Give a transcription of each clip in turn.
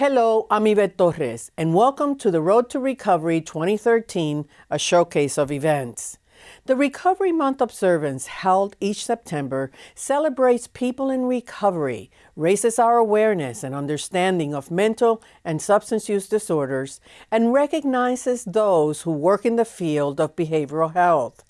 Hello, I'm Yvette Torres, and welcome to the Road to Recovery 2013, a showcase of events. The Recovery Month observance held each September celebrates people in recovery, raises our awareness and understanding of mental and substance use disorders, and recognizes those who work in the field of behavioral health.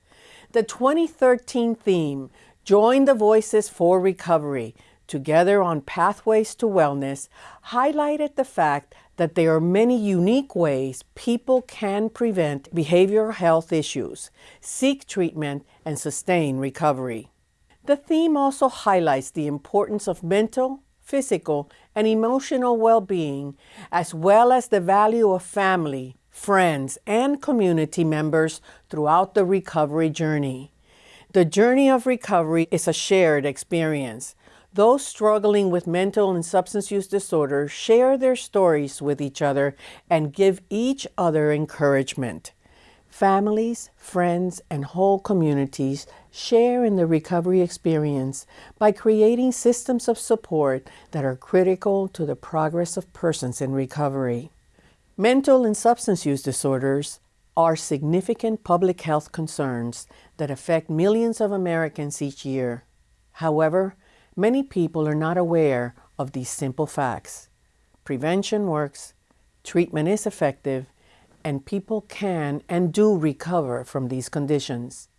The 2013 theme, Join the Voices for Recovery, Together on Pathways to Wellness, highlighted the fact that there are many unique ways people can prevent behavioral health issues, seek treatment, and sustain recovery. The theme also highlights the importance of mental, physical, and emotional well-being, as well as the value of family, friends, and community members throughout the recovery journey. The journey of recovery is a shared experience, those struggling with mental and substance use disorder share their stories with each other and give each other encouragement. Families, friends, and whole communities share in the recovery experience by creating systems of support that are critical to the progress of persons in recovery. Mental and substance use disorders are significant public health concerns that affect millions of Americans each year. However, Many people are not aware of these simple facts. Prevention works, treatment is effective, and people can and do recover from these conditions.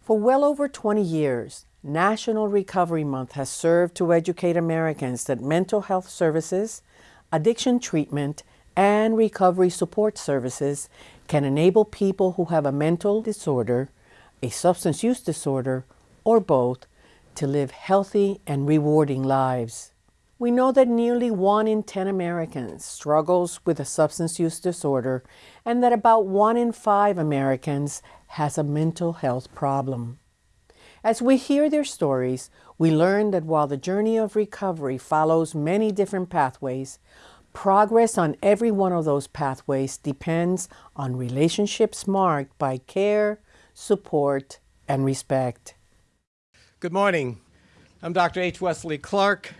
For well over 20 years, National Recovery Month has served to educate Americans that mental health services, addiction treatment, and recovery support services can enable people who have a mental disorder, a substance use disorder, or both to live healthy and rewarding lives. We know that nearly one in 10 Americans struggles with a substance use disorder and that about one in five Americans has a mental health problem. As we hear their stories, we learn that while the journey of recovery follows many different pathways, progress on every one of those pathways depends on relationships marked by care, support, and respect. Good morning. I'm Dr. H. Wesley Clark,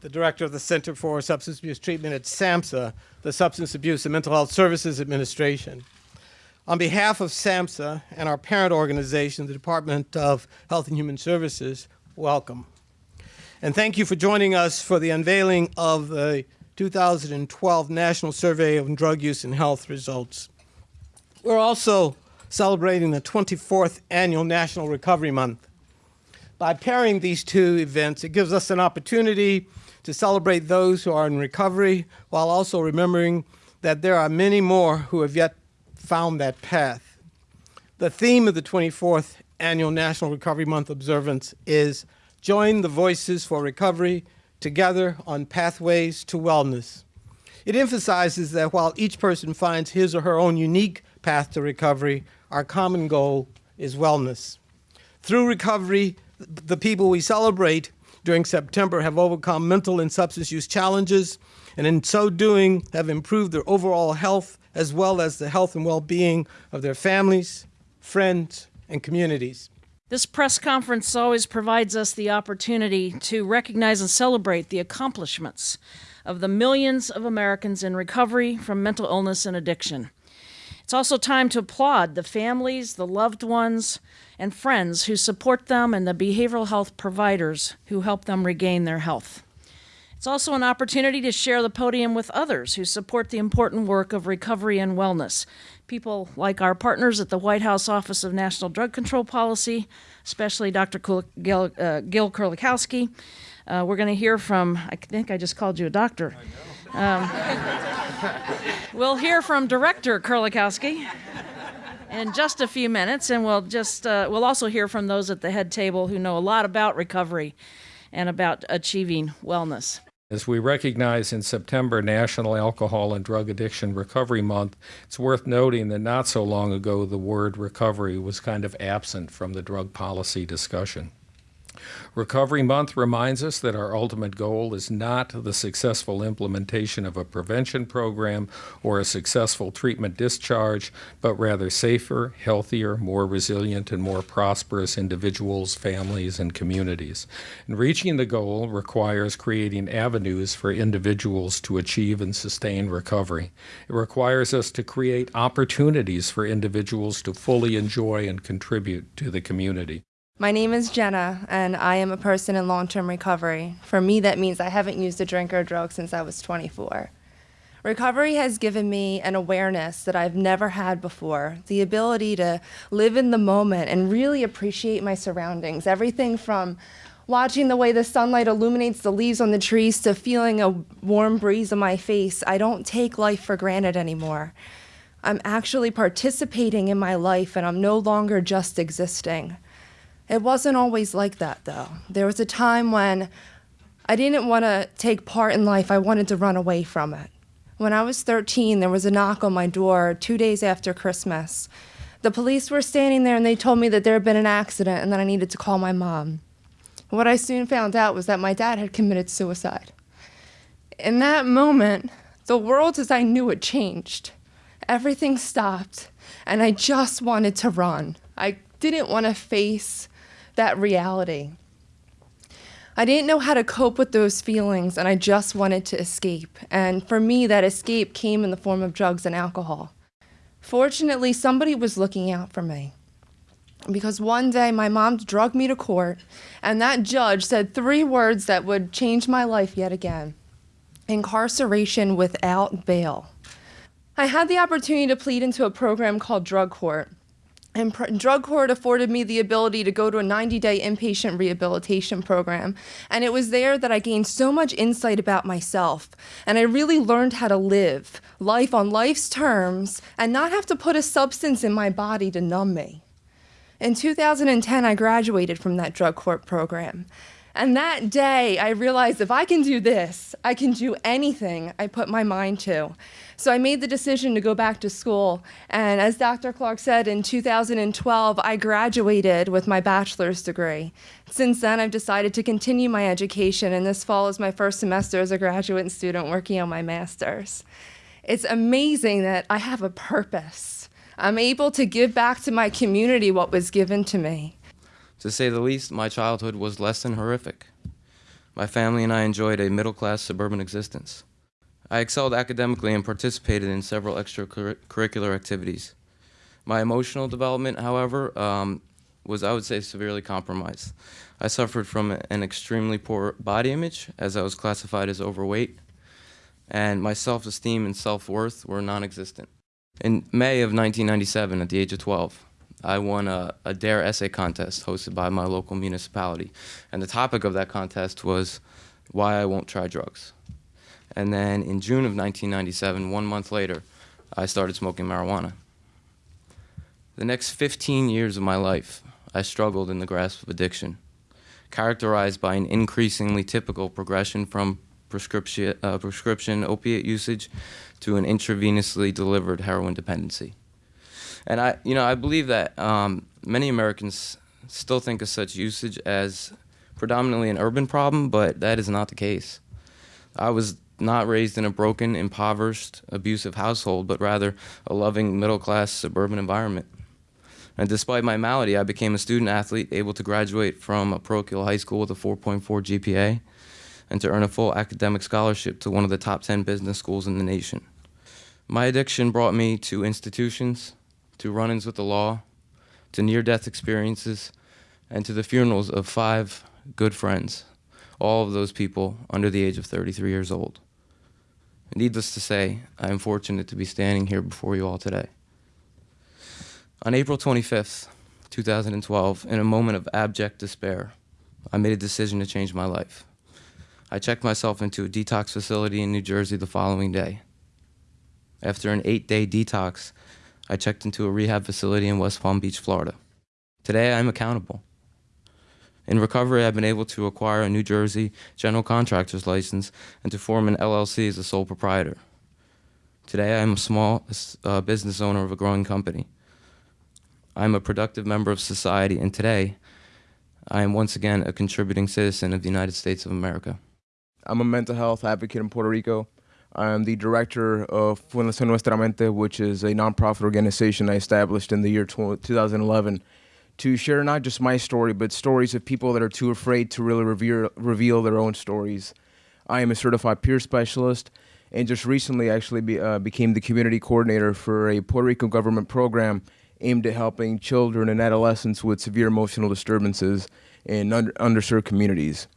the director of the Center for Substance Abuse Treatment at SAMHSA, the Substance Abuse and Mental Health Services Administration. On behalf of SAMHSA and our parent organization, the Department of Health and Human Services, welcome. And thank you for joining us for the unveiling of the 2012 National Survey of Drug Use and Health results. We're also celebrating the 24th Annual National Recovery Month by pairing these two events, it gives us an opportunity to celebrate those who are in recovery while also remembering that there are many more who have yet found that path. The theme of the 24th Annual National Recovery Month observance is Join the Voices for Recovery Together on Pathways to Wellness. It emphasizes that while each person finds his or her own unique path to recovery, our common goal is wellness. Through recovery, the people we celebrate during September have overcome mental and substance use challenges, and in so doing have improved their overall health as well as the health and well-being of their families, friends, and communities. This press conference always provides us the opportunity to recognize and celebrate the accomplishments of the millions of Americans in recovery from mental illness and addiction. It's also time to applaud the families, the loved ones, and friends who support them and the behavioral health providers who help them regain their health. It's also an opportunity to share the podium with others who support the important work of recovery and wellness. People like our partners at the White House Office of National Drug Control Policy, especially Dr. Gil, uh, Gil Kerlikowske. Uh, we're going to hear from, I think I just called you a doctor. Um, we'll hear from director Kerlikowske in just a few minutes, and we'll just uh, we'll also hear from those at the head table who know a lot about recovery and about achieving wellness. As we recognize in September National Alcohol and Drug Addiction Recovery Month, it's worth noting that not so long ago the word recovery was kind of absent from the drug policy discussion. Recovery Month reminds us that our ultimate goal is not the successful implementation of a prevention program or a successful treatment discharge, but rather safer, healthier, more resilient, and more prosperous individuals, families, and communities. And reaching the goal requires creating avenues for individuals to achieve and sustain recovery. It requires us to create opportunities for individuals to fully enjoy and contribute to the community. My name is Jenna, and I am a person in long term recovery. For me, that means I haven't used a drink or a drug since I was 24. Recovery has given me an awareness that I've never had before the ability to live in the moment and really appreciate my surroundings. Everything from watching the way the sunlight illuminates the leaves on the trees to feeling a warm breeze on my face. I don't take life for granted anymore. I'm actually participating in my life, and I'm no longer just existing. It wasn't always like that, though. There was a time when I didn't want to take part in life, I wanted to run away from it. When I was 13, there was a knock on my door two days after Christmas. The police were standing there and they told me that there had been an accident and that I needed to call my mom. What I soon found out was that my dad had committed suicide. In that moment, the world as I knew it changed. Everything stopped, and I just wanted to run. I didn't want to face that reality. I didn't know how to cope with those feelings, and I just wanted to escape. And for me, that escape came in the form of drugs and alcohol. Fortunately, somebody was looking out for me. Because one day my mom drugged me to court, and that judge said three words that would change my life yet again incarceration without bail. I had the opportunity to plead into a program called Drug Court. And drug court afforded me the ability to go to a 90 day inpatient rehabilitation program. And it was there that I gained so much insight about myself. And I really learned how to live life on life's terms and not have to put a substance in my body to numb me. In 2010, I graduated from that drug court program. And that day, I realized if I can do this, I can do anything I put my mind to. So I made the decision to go back to school. And as Dr. Clark said, in 2012, I graduated with my bachelor's degree. Since then, I've decided to continue my education, and this fall is my first semester as a graduate student working on my master's. It's amazing that I have a purpose. I'm able to give back to my community what was given to me. To say the least, my childhood was less than horrific. My family and I enjoyed a middle class suburban existence. I excelled academically and participated in several extracurricular activities. My emotional development, however, um, was, I would say, severely compromised. I suffered from an extremely poor body image, as I was classified as overweight, and my self esteem and self worth were non existent. In May of 1997, at the age of 12, I won a, a DARE essay contest hosted by my local municipality. And the topic of that contest was why I won't try drugs. And then in June of 1997, one month later, I started smoking marijuana. The next 15 years of my life, I struggled in the grasp of addiction, characterized by an increasingly typical progression from prescription, uh, prescription opiate usage to an intravenously delivered heroin dependency. And I, you know, I believe that um, many Americans still think of such usage as predominantly an urban problem, but that is not the case. I was not raised in a broken, impoverished, abusive household, but rather a loving, middle class suburban environment. And despite my malady, I became a student athlete able to graduate from a parochial high school with a 4.4 GPA and to earn a full academic scholarship to one of the top 10 business schools in the nation. My addiction brought me to institutions, to run ins with the law, to near death experiences, and to the funerals of five good friends, all of those people under the age of 33 years old. Needless to say, I am fortunate to be standing here before you all today. On April 25th, 2012, in a moment of abject despair, I made a decision to change my life. I checked myself into a detox facility in New Jersey the following day. After an eight day detox, I checked into a rehab facility in West Palm Beach, Florida. Today, I'm accountable. In recovery, I've been able to acquire a New Jersey general contractor's license and to form an LLC as a sole proprietor. Today, I'm a small uh, business owner of a growing company. I'm a productive member of society, and today, I am once again a contributing citizen of the United States of America. I'm a mental health advocate in Puerto Rico. I'm the director of Fundación Nuestra Mente, which is a nonprofit organization I established in the year 2011 to share not just my story, but stories of people that are too afraid to really reveal, reveal their own stories. I am a certified peer specialist and just recently actually be, uh, became the community coordinator for a Puerto Rico government program aimed at helping children and adolescents with severe emotional disturbances in under, underserved communities.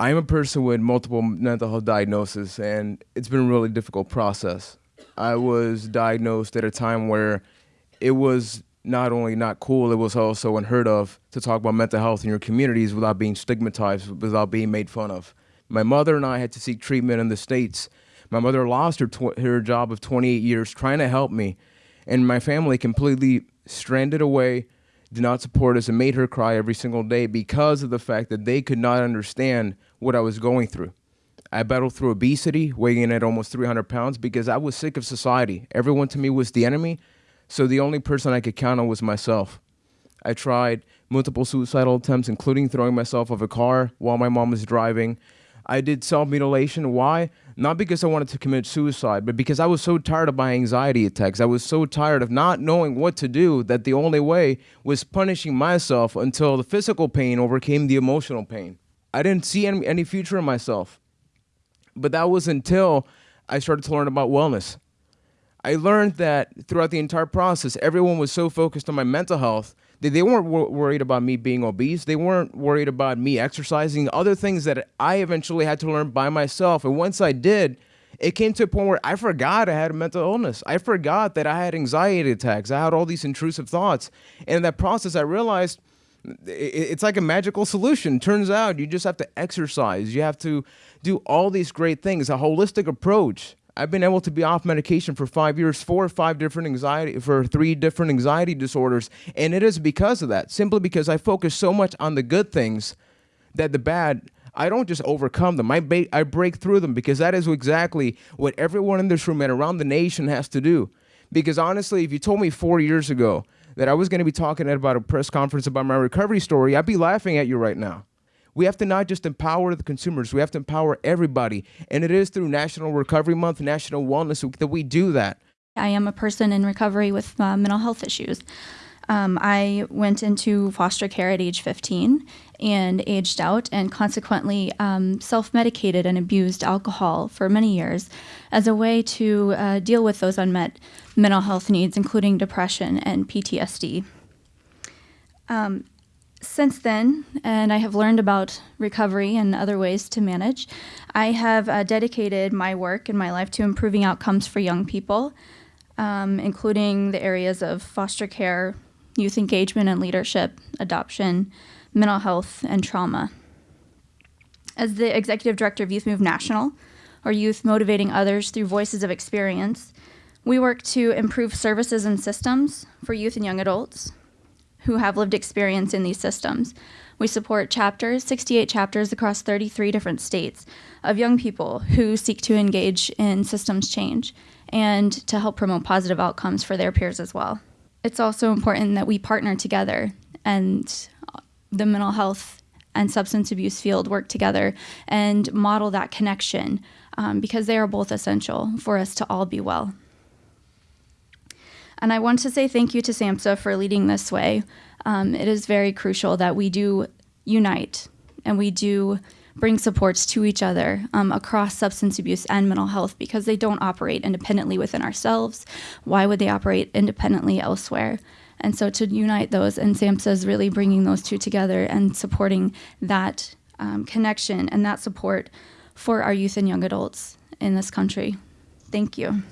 I'm a person with multiple mental health diagnoses, and it's been a really difficult process. I was diagnosed at a time where it was not only not cool, it was also unheard of to talk about mental health in your communities without being stigmatized, without being made fun of. My mother and I had to seek treatment in the States. My mother lost her, her job of 28 years trying to help me, and my family completely stranded away, did not support us, and made her cry every single day because of the fact that they could not understand what I was going through. I battled through obesity, weighing in at almost 300 pounds, because I was sick of society. Everyone to me was the enemy, so the only person I could count on was myself. I tried multiple suicidal attempts, including throwing myself off a car while my mom was driving. I did self mutilation. Why? Not because I wanted to commit suicide, but because I was so tired of my anxiety attacks. I was so tired of not knowing what to do that the only way was punishing myself until the physical pain overcame the emotional pain. I didn't see any, any future in myself. But that was until I started to learn about wellness. I learned that throughout the entire process, everyone was so focused on my mental health that they weren't wor- worried about me being obese. They weren't worried about me exercising, other things that I eventually had to learn by myself. And once I did, it came to a point where I forgot I had a mental illness. I forgot that I had anxiety attacks. I had all these intrusive thoughts. And in that process, I realized it's like a magical solution. Turns out you just have to exercise. You have to do all these great things, a holistic approach. I've been able to be off medication for five years, four or five different anxiety, for three different anxiety disorders. And it is because of that, simply because I focus so much on the good things that the bad, I don't just overcome them. I, ba- I break through them because that is exactly what everyone in this room and around the nation has to do. Because honestly, if you told me four years ago that I was going to be talking at about a press conference about my recovery story, I'd be laughing at you right now. We have to not just empower the consumers, we have to empower everybody. And it is through National Recovery Month, National Wellness Week that we do that. I am a person in recovery with uh, mental health issues. Um, I went into foster care at age 15 and aged out, and consequently um, self medicated and abused alcohol for many years as a way to uh, deal with those unmet mental health needs, including depression and PTSD. Um, since then, and I have learned about recovery and other ways to manage, I have uh, dedicated my work and my life to improving outcomes for young people, um, including the areas of foster care, youth engagement and leadership, adoption, mental health, and trauma. As the executive director of Youth Move National, or Youth Motivating Others Through Voices of Experience, we work to improve services and systems for youth and young adults who have lived experience in these systems. We support chapters, 68 chapters across 33 different states of young people who seek to engage in systems change and to help promote positive outcomes for their peers as well. It's also important that we partner together and the mental health and substance abuse field work together and model that connection um, because they are both essential for us to all be well. And I want to say thank you to SAMHSA for leading this way. Um, it is very crucial that we do unite and we do bring supports to each other um, across substance abuse and mental health because they don't operate independently within ourselves. Why would they operate independently elsewhere? And so to unite those, and SAMHSA is really bringing those two together and supporting that um, connection and that support for our youth and young adults in this country. Thank you.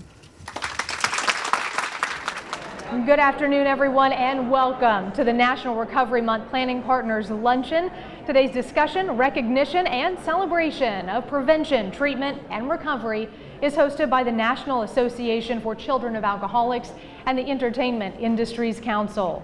Good afternoon, everyone, and welcome to the National Recovery Month Planning Partners Luncheon. Today's discussion, recognition, and celebration of prevention, treatment, and recovery is hosted by the National Association for Children of Alcoholics and the Entertainment Industries Council.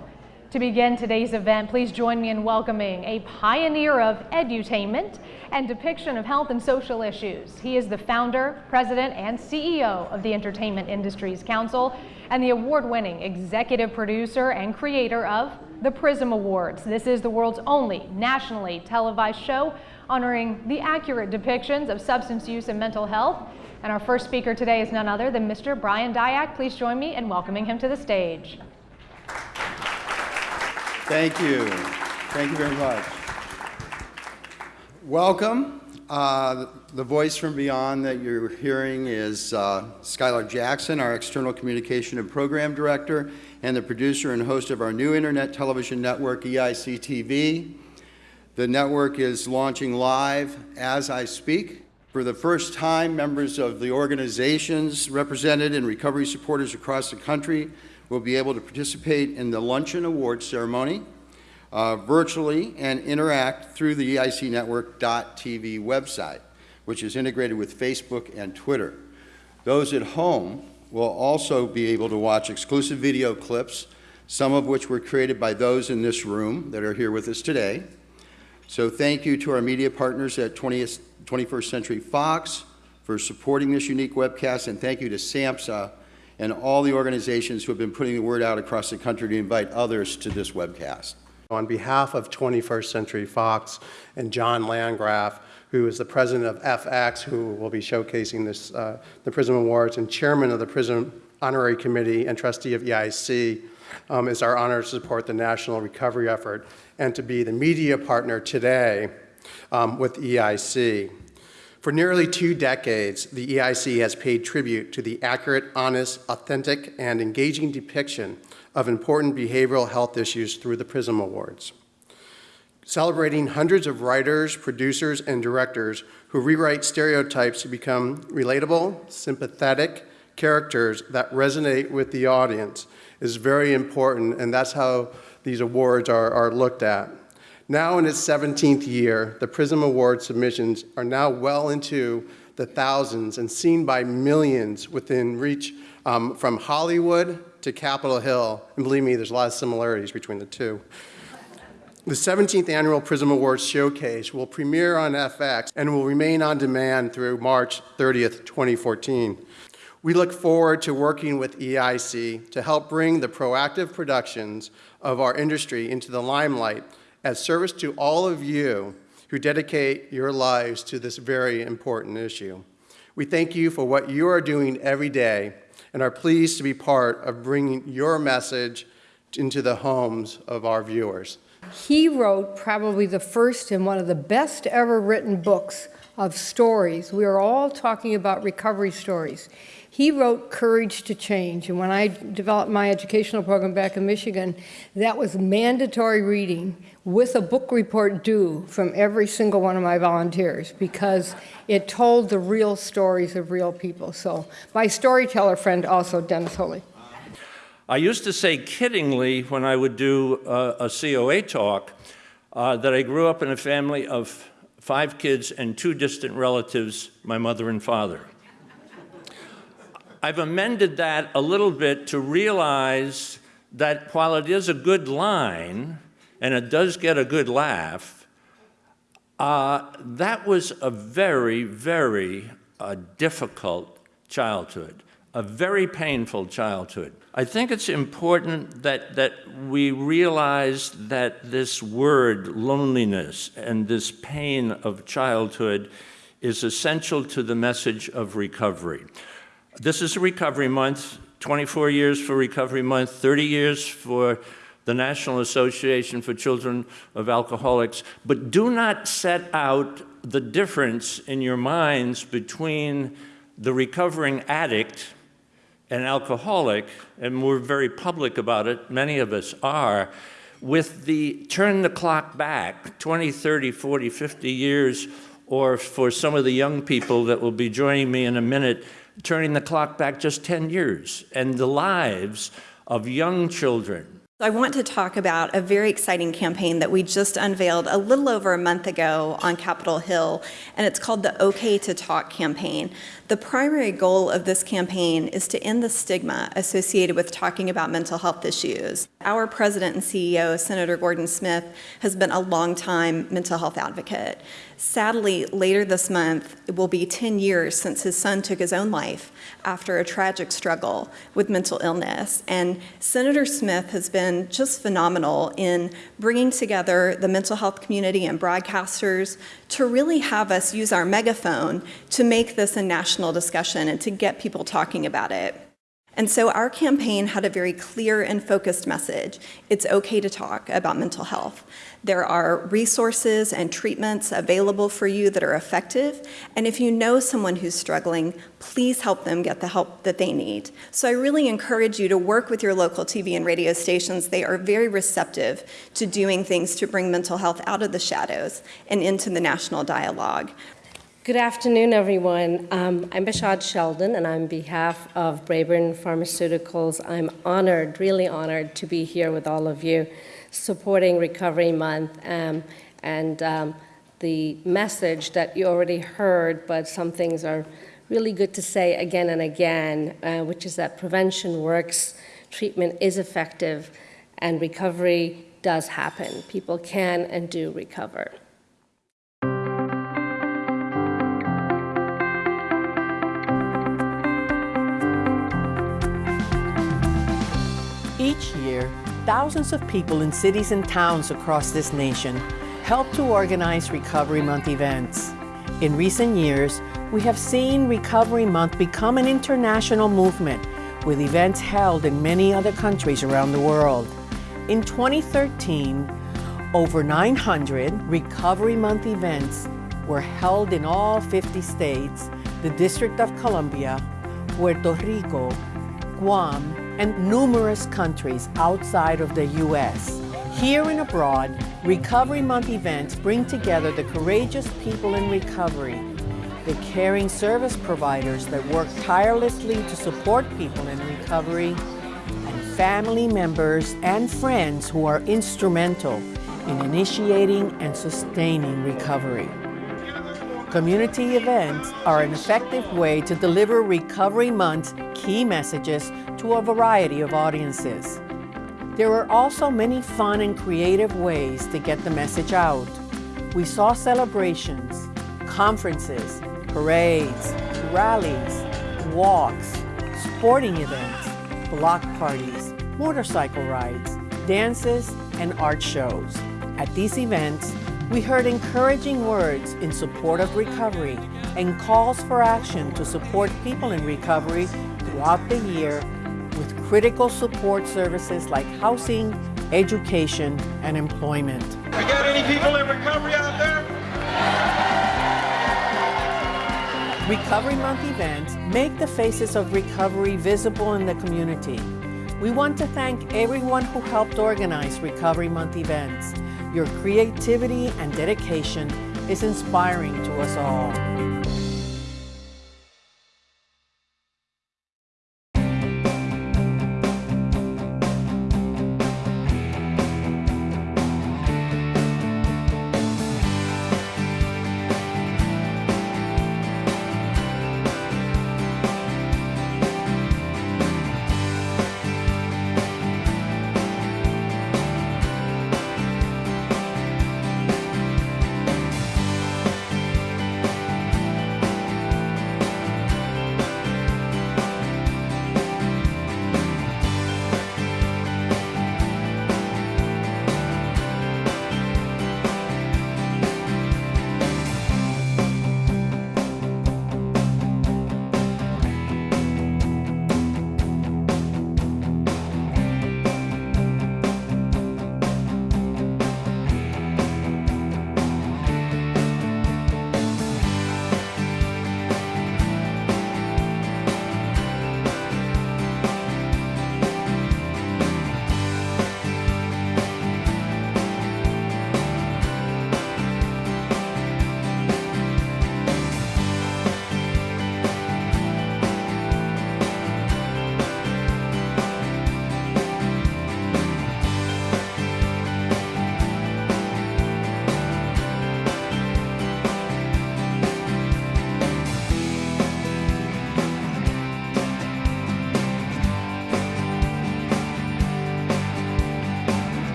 To begin today's event, please join me in welcoming a pioneer of edutainment and depiction of health and social issues. He is the founder, president, and CEO of the Entertainment Industries Council and the award-winning executive producer and creator of the Prism Awards. This is the world's only nationally televised show honoring the accurate depictions of substance use and mental health. And our first speaker today is none other than Mr. Brian Dyak. Please join me in welcoming him to the stage. Thank you. Thank you very much. Welcome. Uh, the voice from beyond that you're hearing is uh, Skylar Jackson, our external communication and program director, and the producer and host of our new internet television network, EIC TV. The network is launching live as I speak. For the first time, members of the organizations represented and recovery supporters across the country will be able to participate in the Luncheon award ceremony uh, virtually and interact through the EIC Network.tv website, which is integrated with Facebook and Twitter. Those at home will also be able to watch exclusive video clips, some of which were created by those in this room that are here with us today. So thank you to our media partners at 20th, 21st Century Fox for supporting this unique webcast, and thank you to SAMHSA and all the organizations who have been putting the word out across the country to invite others to this webcast. On behalf of 21st Century Fox and John Landgraf, who is the president of FX, who will be showcasing this, uh, the PRISM Awards, and chairman of the PRISM Honorary Committee and trustee of EIC, um, it's our honor to support the national recovery effort and to be the media partner today um, with EIC. For nearly two decades, the EIC has paid tribute to the accurate, honest, authentic, and engaging depiction of important behavioral health issues through the PRISM Awards. Celebrating hundreds of writers, producers, and directors who rewrite stereotypes to become relatable, sympathetic characters that resonate with the audience is very important, and that's how these awards are, are looked at. Now in its 17th year, the PRISM Award submissions are now well into the thousands and seen by millions within reach um, from Hollywood to Capitol Hill. And believe me, there's a lot of similarities between the two. The 17th Annual PRISM Awards Showcase will premiere on FX and will remain on demand through March 30th, 2014. We look forward to working with EIC to help bring the proactive productions of our industry into the limelight as service to all of you who dedicate your lives to this very important issue. We thank you for what you are doing every day and are pleased to be part of bringing your message into the homes of our viewers. He wrote probably the first and one of the best ever written books of stories. We are all talking about recovery stories. He wrote Courage to Change, and when I developed my educational program back in Michigan, that was mandatory reading with a book report due from every single one of my volunteers because it told the real stories of real people. So my storyteller friend also, Dennis Wholey. I used to say kiddingly when I would do a, a COA talk uh, that I grew up in a family of five kids and two distant relatives, my mother and father. I've amended that a little bit to realize that while it is a good line, and it does get a good laugh, uh, that was a very, very uh, difficult childhood, a very painful childhood. I think it's important that, that we realize that this word, loneliness, and this pain of childhood is essential to the message of recovery. This is a recovery month, 24 years for recovery month, 30 years for the National Association for Children of Alcoholics, but do not set out the difference in your minds between the recovering addict and alcoholic, and we're very public about it, many of us are, with the turn the clock back 20, 30, 40, 50 years, or for some of the young people that will be joining me in a minute, turning the clock back just 10 years and the lives of young children. I want to talk about a very exciting campaign that we just unveiled a little over a month ago on Capitol Hill, and it's called the OK to Talk campaign. The primary goal of this campaign is to end the stigma associated with talking about mental health issues. Our president and CEO, Senator Gordon Smith, has been a long-time mental health advocate. Sadly, later this month, it will be 10 years since his son took his own life after a tragic struggle with mental illness. And Senator Smith has been just phenomenal in bringing together the mental health community and broadcasters to really have us use our megaphone to make this a national discussion and to get people talking about it. And so our campaign had a very clear and focused message. It's okay to talk about mental health. There are resources and treatments available for you that are effective. And if you know someone who's struggling, please help them get the help that they need. So I really encourage you to work with your local TV and radio stations. They are very receptive to doing things to bring mental health out of the shadows and into the national dialogue. Good afternoon, everyone. Um, I'm Behshad Sheldon, and on behalf of Braeburn Pharmaceuticals, I'm honored, really honored, to be here with all of you supporting Recovery Month um, and um, the message that you already heard, but some things are really good to say again and again, uh, which is that prevention works, treatment is effective, and recovery does happen. People can and do recover. Each year, Thousands of people in cities and towns across this nation help to organize Recovery Month events. In recent years, we have seen Recovery Month become an international movement with events held in many other countries around the world. In 2013, over 900 Recovery Month events were held in all 50 states, the District of Columbia, Puerto Rico, Guam, and numerous countries outside of the U.S. Here and abroad, Recovery Month events bring together the courageous people in recovery, the caring service providers that work tirelessly to support people in recovery, and family members and friends who are instrumental in initiating and sustaining recovery. Community events are an effective way to deliver Recovery Month's key messages to a variety of audiences. There are also many fun and creative ways to get the message out. We saw celebrations, conferences, parades, rallies, walks, sporting events, block parties, motorcycle rides, dances, and art shows. At these events, we heard encouraging words in support of recovery and calls for action to support people in recovery throughout the year with critical support services like housing, education, and employment. We got any people in recovery out there? Recovery Month events make the faces of recovery visible in the community. We want to thank everyone who helped organize Recovery Month events your creativity and dedication is inspiring to us all.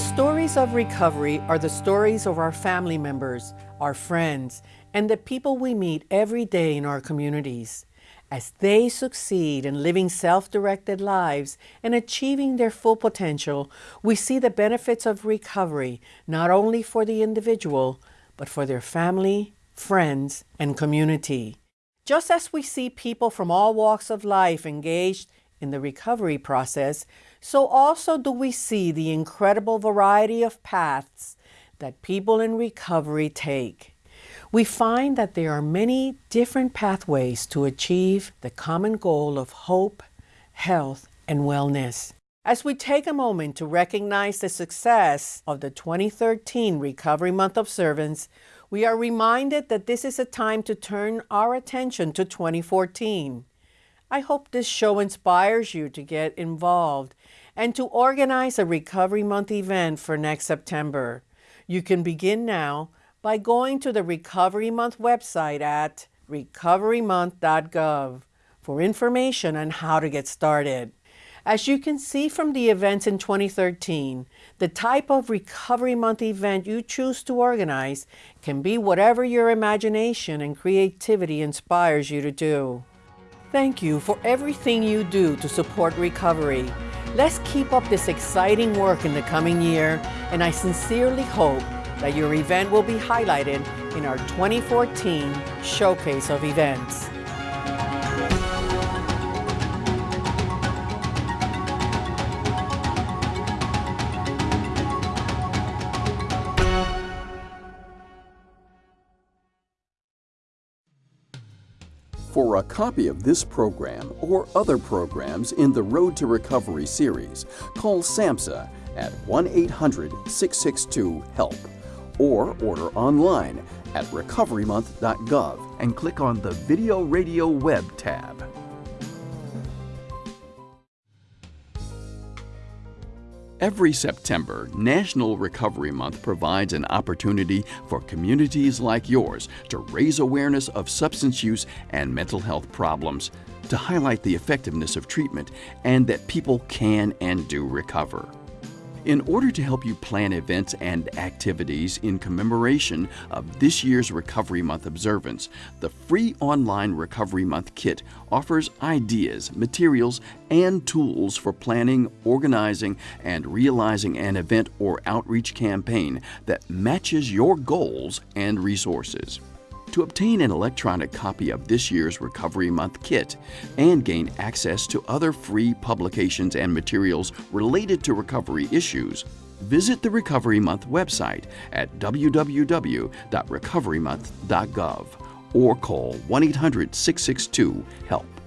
Stories of recovery are the stories of our family members, our friends, and the people we meet every day in our communities. As they succeed in living self directed lives and achieving their full potential, we see the benefits of recovery not only for the individual, but for their family, friends, and community. Just as we see people from all walks of life engaged in the recovery process, so also do we see the incredible variety of paths that people in recovery take. We find that there are many different pathways to achieve the common goal of hope, health, and wellness. As we take a moment to recognize the success of the 2013 Recovery Month observance, we are reminded that this is a time to turn our attention to 2014. I hope this show inspires you to get involved and to organize a Recovery Month event for next September. You can begin now by going to the Recovery Month website at recoverymonth.gov for information on how to get started. As you can see from the events in 2013, the type of Recovery Month event you choose to organize can be whatever your imagination and creativity inspires you to do. Thank you for everything you do to support recovery. Let's keep up this exciting work in the coming year, and I sincerely hope that your event will be highlighted in our 2014 Showcase of Events. For a copy of this program or other programs in the Road to Recovery series, call SAMHSA at 1 800 662 HELP or order online at recoverymonth.gov and click on the Video Radio Web tab. Every September, National Recovery Month provides an opportunity for communities like yours to raise awareness of substance use and mental health problems, to highlight the effectiveness of treatment, and that people can and do recover. In order to help you plan events and activities in commemoration of this year's Recovery Month observance, the free online Recovery Month kit offers ideas, materials, and tools for planning, organizing, and realizing an event or outreach campaign that matches your goals and resources. To obtain an electronic copy of this year's Recovery Month kit and gain access to other free publications and materials related to recovery issues, visit the Recovery Month website at www.recoverymonth.gov or call 1 800 662 HELP.